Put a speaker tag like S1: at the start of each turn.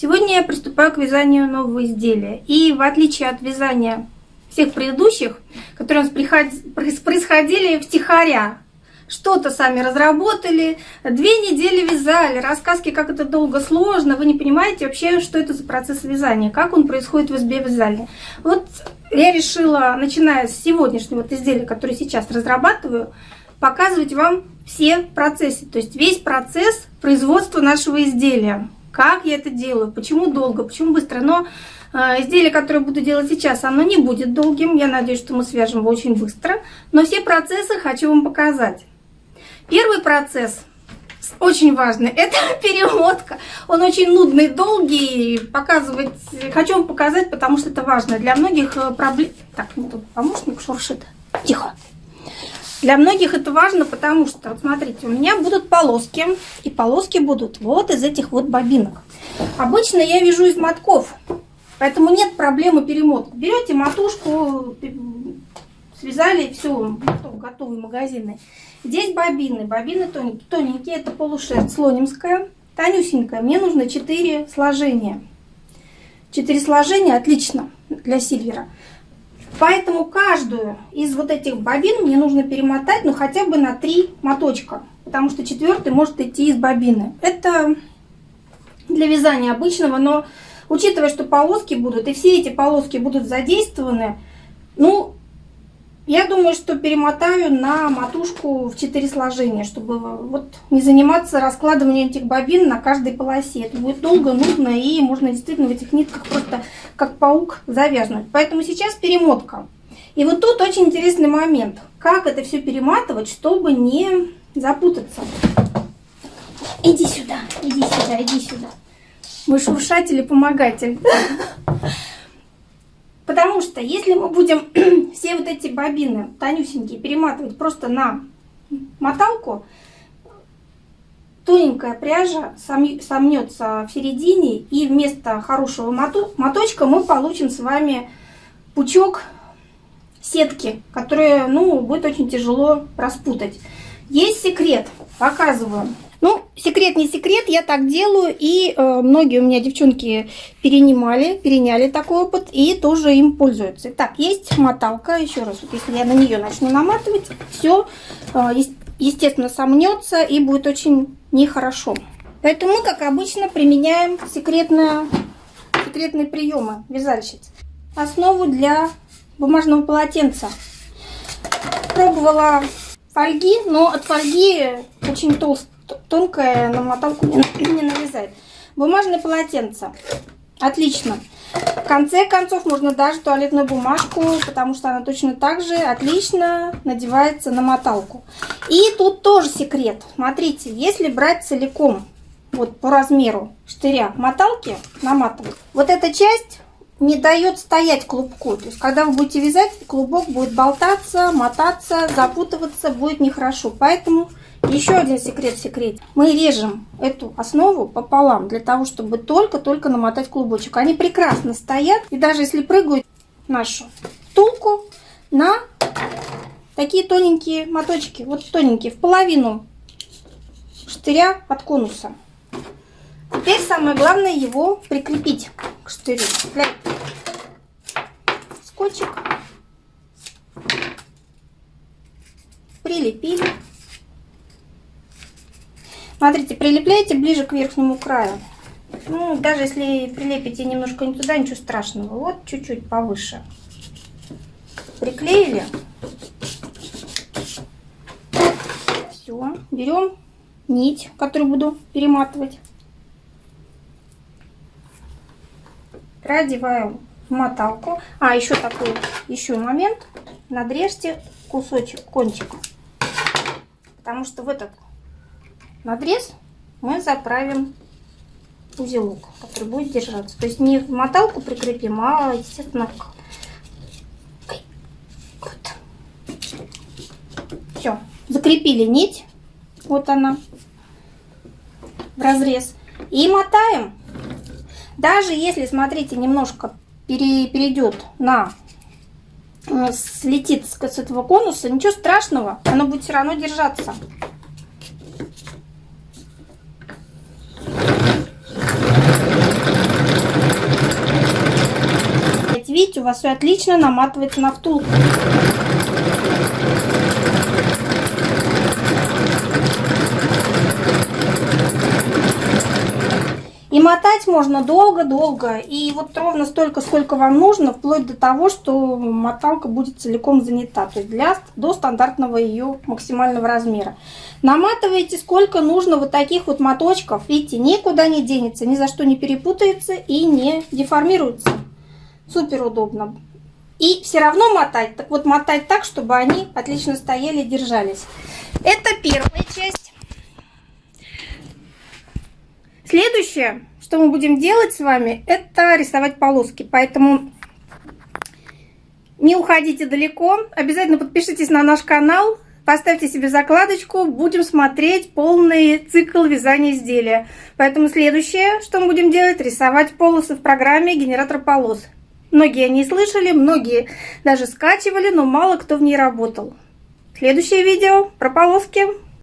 S1: Сегодня я приступаю к вязанию нового изделия. И в отличие от вязания всех предыдущих, которые у нас происходили втихаря, что-то сами разработали, две недели вязали, рассказки, как это долго, сложно, вы не понимаете вообще, что это за процесс вязания, как он происходит в избе вязания. Вот я решила, начиная с сегодняшнего вот изделия, которое сейчас разрабатываю, показывать вам все процессы, то есть весь процесс производства нашего изделия. Как я это делаю, почему долго, почему быстро. Но э, изделие, которое буду делать сейчас, оно не будет долгим. Я надеюсь, что мы свяжем его очень быстро. Но все процессы хочу вам показать. Первый процесс очень важный. Это перемотка. Он очень нудный, долгий. Показывать хочу вам показать, потому что это важно. Для многих э, проблем... Так, мне тут помощник шуршит. Тихо. Для многих это важно, потому что, вот смотрите, у меня будут полоски, и полоски будут вот из этих вот бобинок. Обычно я вяжу из мотков, поэтому нет проблемы перемотки. Берете матушку, связали, все, готов, готовый магазины. Здесь бобины, бобины тоненькие, тоненькие, это полушерсть слонимская, тонюсенькая. Мне нужно 4 сложения. 4 сложения отлично для сильвера. Поэтому каждую из вот этих бобин мне нужно перемотать, ну хотя бы на три моточка, потому что четвертый может идти из бобины. Это для вязания обычного, но учитывая, что полоски будут, и все эти полоски будут задействованы, ну, я думаю, что перемотаю на матушку в 4 сложения, чтобы вот не заниматься раскладыванием этих бобин на каждой полосе. Это будет долго, нудно и можно действительно в этих нитках просто как паук завязнуть. Поэтому сейчас перемотка. И вот тут очень интересный момент. Как это все перематывать, чтобы не запутаться. Иди сюда, иди сюда, иди сюда. Мой шуршатель и помогатель. Потому что если мы будем все вот эти бобины тонюсенькие перематывать просто на моталку, тоненькая пряжа сомнется в середине, и вместо хорошего моточка мы получим с вами пучок сетки, которые, ну, будет очень тяжело распутать. Есть секрет, показываю. Ну, секрет не секрет, я так делаю, и э, многие у меня девчонки перенимали, переняли такой опыт, и тоже им пользуются. Итак, есть моталка, еще раз, вот если я на нее начну наматывать, все, э, естественно, сомнется и будет очень нехорошо. Поэтому мы, как обычно, применяем секретные, секретные приемы вязальщиц. Основу для бумажного полотенца. Пробовала фольги, но от фольги очень толстая тонкая на моталку не, не навязать. Бумажное полотенце. Отлично. В конце концов можно даже туалетную бумажку, потому что она точно так же отлично надевается на моталку. И тут тоже секрет. Смотрите, если брать целиком, вот по размеру штыря моталки, наматывать, вот эта часть не дает стоять клубку. То есть, когда вы будете вязать, клубок будет болтаться, мотаться, запутываться, будет нехорошо. Поэтому еще один секрет в секрете. Мы режем эту основу пополам, для того, чтобы только-только намотать клубочек. Они прекрасно стоят, и даже если прыгают нашу тулку на такие тоненькие моточки, вот тоненькие, в половину штыря от конуса. Теперь самое главное его прикрепить к штырю. Скотчик. Прилепили. Смотрите, прилепляйте ближе к верхнему краю. Ну, даже если прилепите немножко не туда, ничего страшного. Вот чуть-чуть повыше. Приклеили. Все. Берем нить, которую буду перематывать. Продеваем в моталку. А, еще такой еще момент. Надрежьте кусочек, кончик. Потому что в этот надрез мы заправим узелок, который будет держаться. То есть не в моталку прикрепим, а, естественно, вот. Все, закрепили нить, вот она, в разрез. И мотаем. Даже если, смотрите, немножко пере, перейдет на слетит с этого конуса, ничего страшного, оно будет все равно держаться. У вас все отлично наматывается на втулку. И мотать можно долго-долго. И вот ровно столько, сколько вам нужно, вплоть до того, что моталка будет целиком занята. То есть для, до стандартного ее максимального размера. Наматываете сколько нужно вот таких вот моточков. Видите, никуда не денется, ни за что не перепутается и не деформируется. Супер удобно. И все равно мотать. Так вот, мотать так, чтобы они отлично стояли и держались. Это первая часть. Следующее, что мы будем делать с вами, это рисовать полоски. Поэтому не уходите далеко. Обязательно подпишитесь на наш канал, поставьте себе закладочку. Будем смотреть полный цикл вязания изделия. Поэтому следующее, что мы будем делать, рисовать полосы в программе генератор полос. Многие не слышали, многие даже скачивали, но мало кто в ней работал. Следующее видео про полоски.